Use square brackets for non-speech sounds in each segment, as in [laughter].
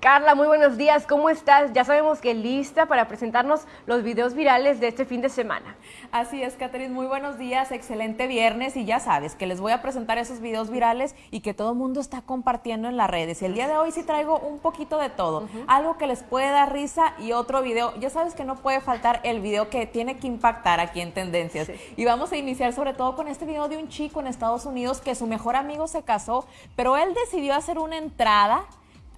Carla, muy buenos días, ¿cómo estás? Ya sabemos que lista para presentarnos los videos virales de este fin de semana. Así es, Catherine, muy buenos días, excelente viernes y ya sabes que les voy a presentar esos videos virales y que todo el mundo está compartiendo en las redes. Y el día de hoy sí traigo un poquito de todo, algo que les puede dar risa y otro video. Ya sabes que no puede faltar el video que tiene que impactar aquí en Tendencias. Y vamos a iniciar sobre todo con este video de un chico en Estados Unidos que su mejor amigo se casó, pero él decidió hacer una entrada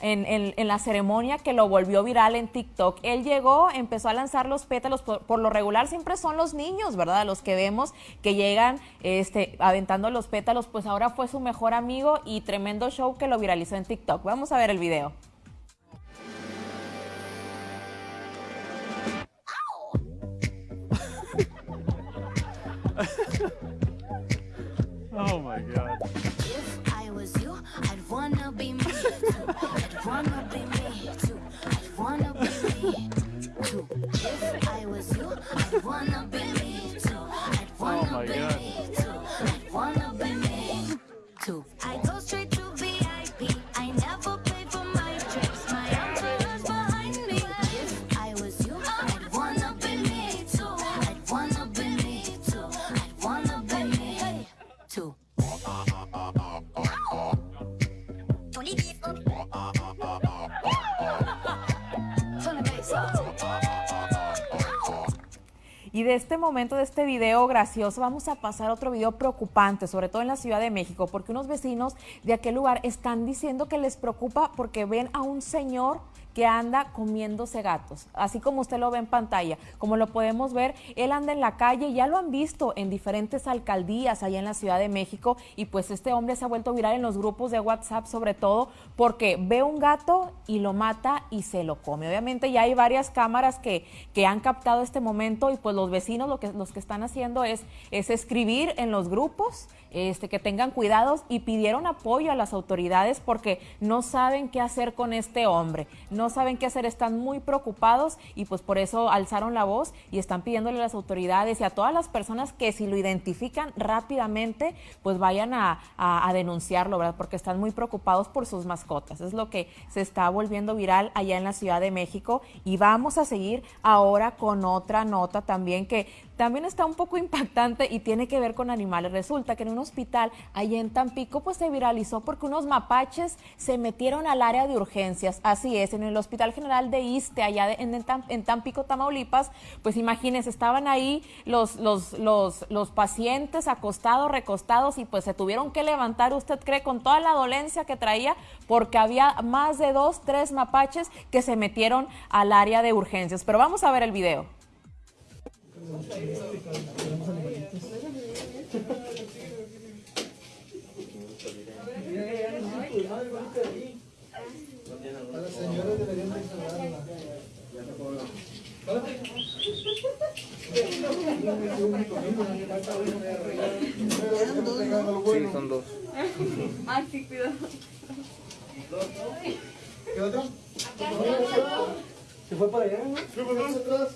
en, la ceremonia que lo volvió viral en TikTok. Él llegó, empezó a lanzar los pétalos, por, lo regular siempre son los niños, ¿verdad? Los que vemos que llegan este, aventando los pétalos, pues ahora fue su mejor amigo y tremendo show que lo viralizó en TikTok. Vamos a ver el video. To Y de este momento, de este video gracioso, vamos a pasar a otro video preocupante, sobre todo en la Ciudad de México, porque unos vecinos de aquel lugar están diciendo que les preocupa porque ven a un señor que anda comiéndose gatos, así como usted lo ve en pantalla. Como lo podemos ver, él anda en la calle, ya lo han visto en diferentes alcaldías allá en la Ciudad de México y pues este hombre se ha vuelto viral en los grupos de WhatsApp sobre todo porque ve un gato y lo mata y se lo come. Obviamente ya hay varias cámaras que, que han captado este momento y pues los vecinos lo que, los que están haciendo es, es escribir en los grupos este, que tengan cuidados y pidieron apoyo a las autoridades porque no saben qué hacer con este hombre saben qué hacer, están muy preocupados y pues por eso alzaron la voz y están pidiéndole a las autoridades y a todas las personas que si lo identifican rápidamente, pues vayan a, denunciarlo, ¿verdad? Porque están muy preocupados por sus mascotas. Es lo que se está volviendo viral allá en la Ciudad de México y vamos a seguir ahora con otra nota también que también está un poco [laughs] impactante y tiene que ver con animales. Resulta que en un hospital allá en Tampico pues se viralizó porque unos mapaches se metieron al área de urgencias. Así es, en el Hospital General de Iste, allá en, Tampico, Tamaulipas, pues imagínense, estaban ahí los, los, los, los pacientes acostados, recostados y pues se tuvieron que levantar, usted cree, con toda la dolencia que traía porque había más de dos, tres mapaches que se metieron al área de urgencias. Pero vamos a ver el video. Sí, son dos. Ay, sí, cuidado. ¿Qué otro? ¿Se fue para allá? ¿Se fue para atrás?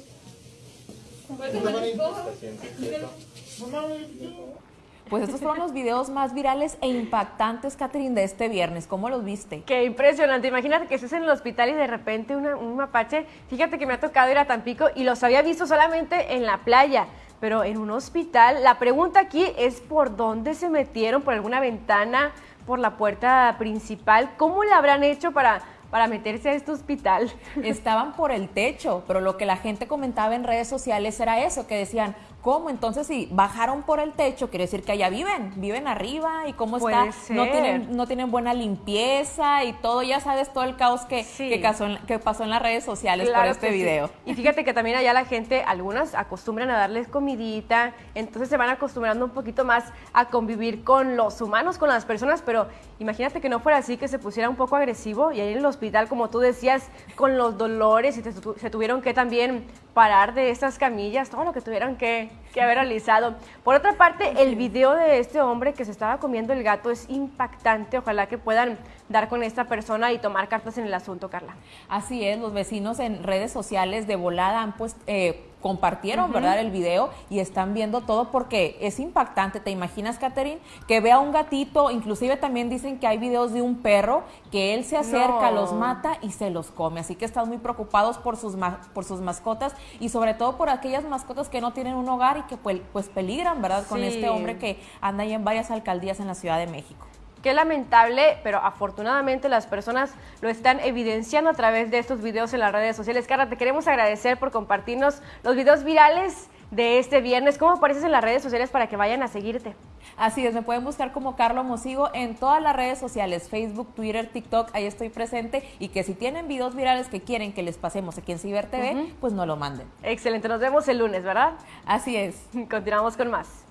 Pues estos fueron los videos más virales e impactantes, Catherine, de este viernes. ¿Cómo los viste? Qué impresionante. Imagínate que estés en el hospital y de repente un mapache. Fíjate que me ha tocado ir a Tampico y los había visto solamente en la playa. Pero en un hospital, la pregunta aquí es por dónde se metieron, por alguna ventana, por la puerta principal. ¿Cómo le habrán hecho para para meterse a este hospital. [laughs] Estaban por el techo, pero lo que la gente comentaba en redes sociales era eso, que decían, ¿Cómo? Entonces, si bajaron por el techo, quiere decir que allá viven, viven arriba y cómo está, no tienen, no tienen buena limpieza y todo, ya sabes, todo el caos que, que, pasó, en, las redes sociales por este video. Y fíjate que también allá la gente, algunas acostumbran a darles comidita, entonces se van acostumbrando un poquito más a convivir con los humanos, con las personas, pero imagínate que no fuera así, que se pusiera un poco agresivo y ahí en el hospital, como tú decías, con los dolores y se tuvieron que también parar de esas camillas, todo lo que tuvieron que, haber realizado. Por otra parte, el video de este hombre que se estaba comiendo el gato es impactante. Ojalá que puedan dar con esta persona y tomar cartas en el asunto, Carla. Así es, los vecinos en redes sociales de volada han puesto... Eh, compartieron, ¿verdad? El video y están viendo todo porque es impactante. ¿Te imaginas, Catherine? Que vea un gatito, inclusive también dicen que hay videos de un perro que él se acerca, los mata y se los come. Así que están muy preocupados por sus, por sus mascotas y sobre todo por aquellas mascotas que no tienen un hogar y que pues, pues peligran, ¿verdad? Con este hombre que anda ahí en varias alcaldías en la Ciudad de México. Qué lamentable, pero afortunadamente las personas lo están evidenciando a través de estos videos en las redes sociales. Carla, te queremos agradecer por compartirnos los videos virales de este viernes. ¿Cómo apareces en las redes sociales para que vayan a seguirte? Así es, me pueden buscar como Carlos Mosigo en todas las redes sociales, Facebook, Twitter, TikTok, ahí estoy presente y que si tienen videos virales que quieren que les pasemos aquí en Ciber TV, pues no lo manden. Excelente, nos vemos el lunes, ¿verdad? Así es. [laughs] Continuamos con más.